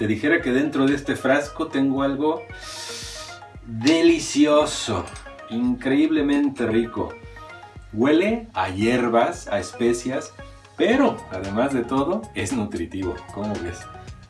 te dijera que dentro de este frasco tengo algo delicioso, increíblemente rico. Huele a hierbas, a especias, pero además de todo es nutritivo, ¿cómo ves?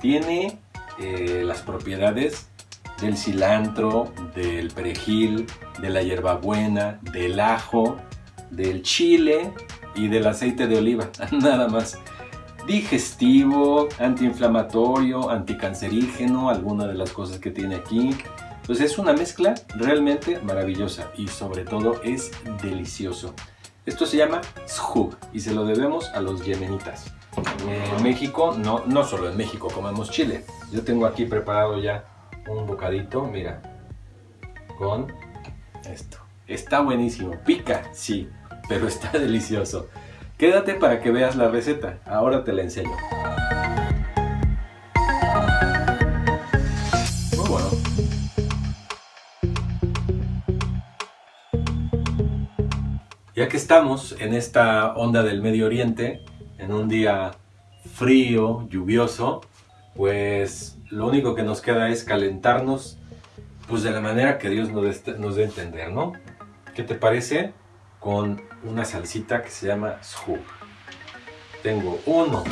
Tiene eh, las propiedades del cilantro, del perejil, de la hierbabuena, del ajo, del chile y del aceite de oliva, nada más. Digestivo, antiinflamatorio, anticancerígeno, alguna de las cosas que tiene aquí. Pues es una mezcla realmente maravillosa y sobre todo es delicioso. Esto se llama shug y se lo debemos a los yemenitas. En México, no, no solo en México comemos chile. Yo tengo aquí preparado ya un bocadito, mira, con esto. Está buenísimo, pica, sí, pero está delicioso. Quédate para que veas la receta, ahora te la enseño. Muy bueno. Ya que estamos en esta onda del Medio Oriente, en un día frío, lluvioso, pues lo único que nos queda es calentarnos pues de la manera que Dios nos dé, a entender, ¿no? ¿Qué te parece? Con una salsita que se llama shug. Tengo uno,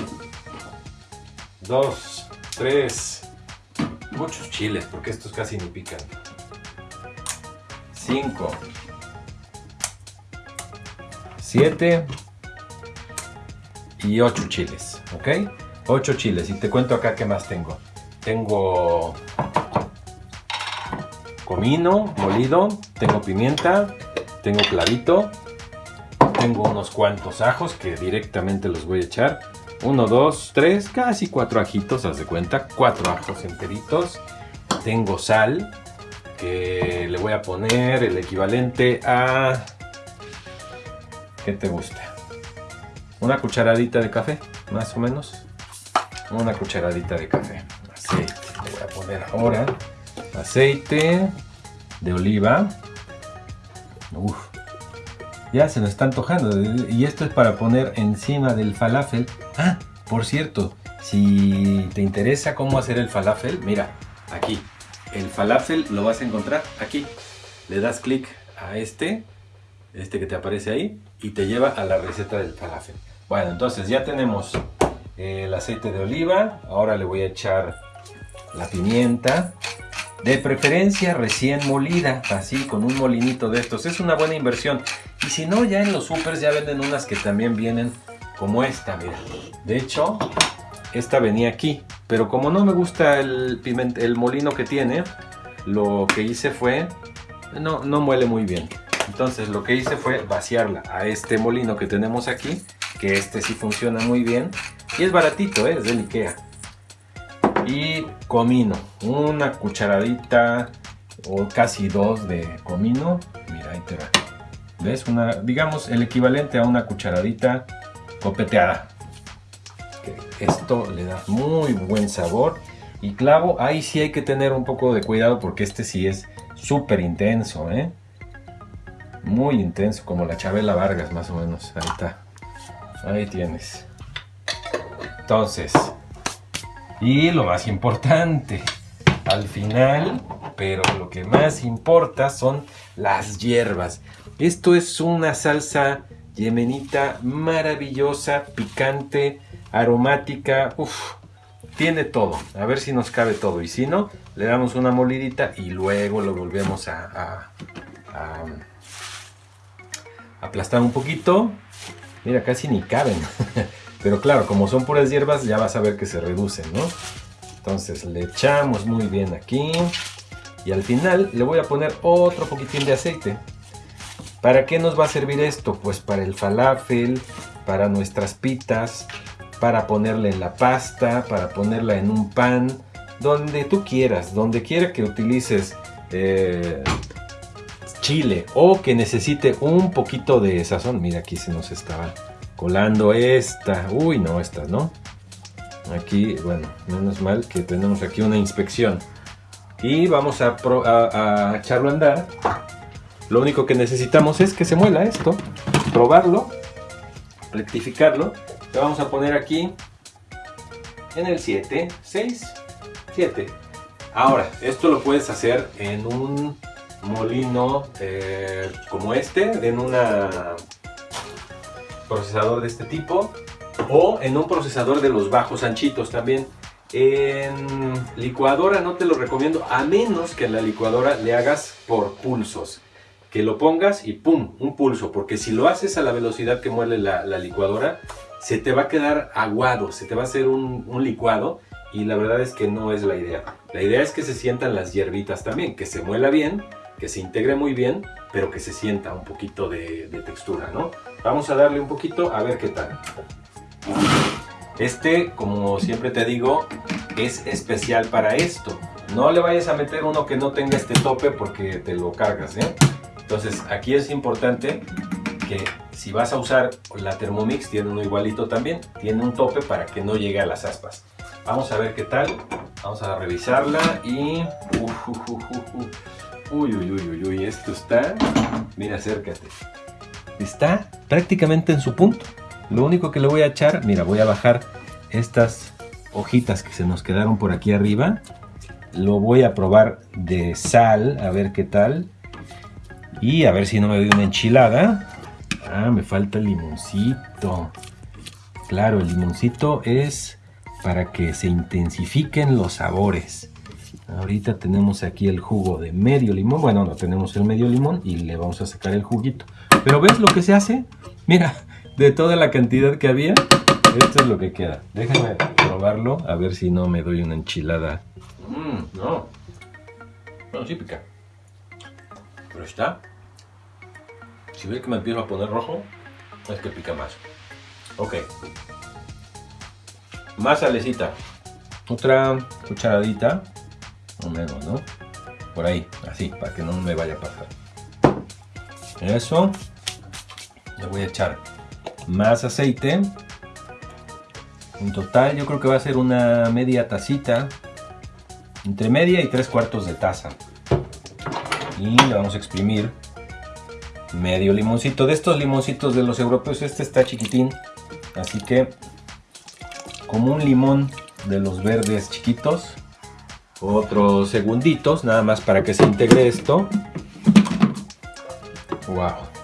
dos, tres, muchos chiles, porque estos casi ni pican. Cinco, siete y ocho chiles, ¿ok? Ocho chiles. Y te cuento acá qué más tengo. Tengo comino molido, tengo pimienta, tengo clavito, tengo unos cuantos ajos que directamente los voy a echar. Uno, dos, tres, casi cuatro ajitos, haz de cuenta, cuatro ajos enteritos. Tengo sal, que le voy a poner el equivalente a... ¿Qué te gusta? Una cucharadita de café, más o menos. Una cucharadita de café. Aceite, le voy a poner ahora aceite de oliva. Ya se nos está antojando. Y esto es para poner encima del falafel. Ah, por cierto, si te interesa cómo hacer el falafel, mira, aquí. El falafel lo vas a encontrar aquí. Le das clic a este, este que te aparece ahí, y te lleva a la receta del falafel. Bueno, entonces ya tenemos el aceite de oliva. Ahora le voy a echar la pimienta. De preferencia recién molida, así con un molinito de estos. Es una buena inversión. Y si no, ya en los supers ya venden unas que también vienen como esta, mira. De hecho, esta venía aquí. Pero como no me gusta el, molino que tiene, lo que hice fue... No, no muele muy bien. Entonces lo que hice fue vaciarla a este molino que tenemos aquí. Que este sí funciona muy bien. Y es baratito, ¿eh? es del Ikea y comino una cucharadita o casi dos de comino mira ahí te va ves una digamos el equivalente a una cucharadita copeteada. Esto le da muy buen sabor. Y clavo ahí sí hay que tener un poco de cuidado porque este sí es súper intenso ¿eh? muy intenso como la Chabela Vargas más o menos. Ahí está. Ahí tienes. Entonces y lo más importante, al final, pero lo que más importa son las hierbas. Esto es una salsa yemenita maravillosa, picante, aromática, tiene todo. A ver si nos cabe todo. Y si no, le damos una molidita y luego lo volvemos a, a aplastar un poquito. Mira, casi ni caben. Pero claro, como son puras hierbas, ya vas a ver que se reducen, ¿no? Entonces le echamos muy bien aquí. Y al final le voy a poner otro poquitín de aceite. ¿Para qué nos va a servir esto? Pues para el falafel, para nuestras pitas, para ponerle en la pasta, para ponerla en un pan, donde tú quieras, donde quiera que utilices eh, chile o que necesite un poquito de sazón. Mira, aquí se nos estaba colando esta. Uy, no, esta, ¿no? Aquí, bueno, menos mal que tenemos aquí una inspección. Y vamos a, echarlo a andar. Lo único que necesitamos es que se muela esto. Probarlo. Rectificarlo. Le vamos a poner aquí en el 7, 6. 7. Ahora, esto lo puedes hacer en un molino eh, como este, en un procesador de este tipo o en un procesador de los bajos anchitos también. En licuadora no te lo recomiendo a menos que en la licuadora le hagas por pulsos. Que lo pongas y ¡pum! un pulso, porque si lo haces a la velocidad que muele la, licuadora, se te va a quedar aguado, se te va a hacer un, licuado y la verdad es que no es la idea. La idea es que se sientan las hierbitas también, que se muela bien, que se integre muy bien, pero que se sienta un poquito de, de textura, ¿no? Vamos a darle un poquito a ver qué tal. Este, como siempre te digo, es especial para esto. No le vayas a meter uno que no tenga este tope porque te lo cargas, ¿eh? Entonces, aquí es importante que si vas a usar la Thermomix, tiene uno igualito también, tiene un tope para que no llegue a las aspas. Vamos a ver qué tal. Vamos a revisarla y... Uy, uy, uy, uy, uy, esto está... Mira, acércate. Está prácticamente en su punto. Lo único que le voy a echar, mira, voy a bajar estas hojitas que se nos quedaron por aquí arriba. Lo voy a probar de sal, a ver qué tal. Y a ver si no me doy una enchilada. Ah, me falta el limoncito. Claro, el limoncito es para que se intensifiquen los sabores. Ahorita tenemos aquí el jugo de medio limón. Bueno, no tenemos el medio limón y le vamos a sacar el juguito. Pero ¿ves lo que se hace? Mira, de toda la cantidad que había, esto es lo que queda. Déjame probarlo, a ver si no me doy una enchilada. Mmm, no. Bueno, sí pica. Pero está. Si ves que me empiezo a poner rojo, es que pica más. Ok. Más salecita. Otra cucharadita. O menos, ¿no? Por ahí, así, para que no me vaya a pasar. Eso. Le voy a echar más aceite. En total yo creo que va a ser una media tacita, entre media y tres cuartos de taza. Y le vamos a exprimir medio limoncito. De estos limoncitos de los europeos, este está chiquitín, así que como un limón de los verdes chiquitos. Otros segunditos, nada más para que se integre esto. Wow.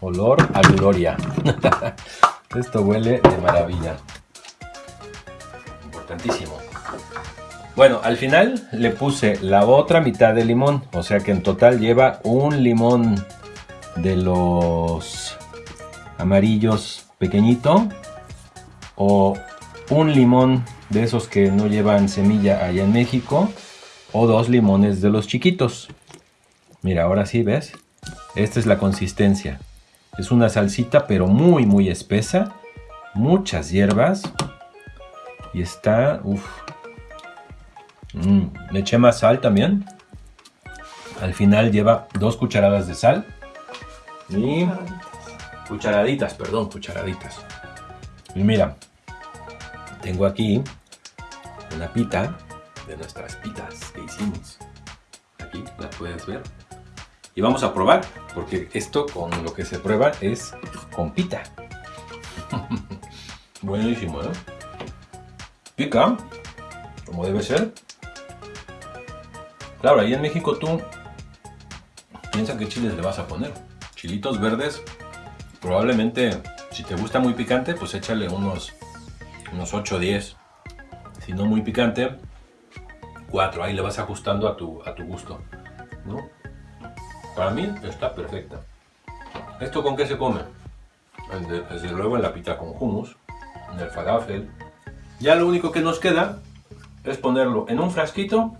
Olor a gloria. Esto huele de maravilla. Importantísimo. Bueno, al final le puse la otra mitad de limón. O sea que en total lleva un limón de los amarillos pequeñito. O un limón de esos que no llevan semilla allá en México. O dos limones de los chiquitos. Mira, ahora sí, ¿ves? Esta es la consistencia. Es una salsita pero muy muy espesa. Muchas hierbas. Y está... Uf. Mm, le eché más sal también. Al final lleva dos cucharadas de sal. Y... Cucharaditas, perdón, cucharaditas. Y mira, tengo aquí una pita de nuestras pitas que hicimos. Aquí la puedes ver. Y vamos a probar, porque esto con lo que se prueba es con pita. Buenísimo, ¿eh? Pica, como debe ser. Claro, ahí en México tú piensa qué chiles le vas a poner. Chilitos verdes, probablemente si te gusta muy picante, pues échale unos, unos 8 o 10. Si no muy picante, 4. Ahí le vas ajustando a tu, a tu gusto. ¿no? Para mí está perfecta. ¿Esto con qué se come? Desde luego en la pita con hummus, en el falafel. Ya lo único que nos queda es ponerlo en un frasquito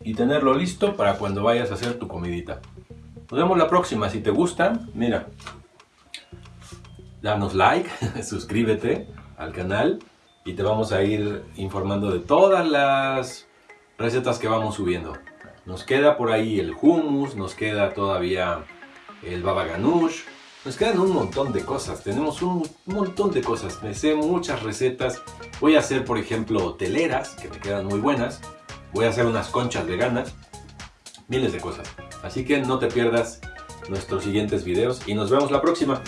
y tenerlo listo para cuando vayas a hacer tu comidita. Nos vemos la próxima. Si te gusta, mira, danos like, suscríbete al canal y te vamos a ir informando de todas las recetas que vamos subiendo. Nos queda por ahí el hummus, nos queda todavía el baba ganoush. Nos quedan un montón de cosas, tenemos un montón de cosas. Me sé muchas recetas. Voy a hacer, por ejemplo, teleras, que me quedan muy buenas. Voy a hacer unas conchas veganas. Miles de cosas. Así que no te pierdas nuestros siguientes videos y nos vemos la próxima.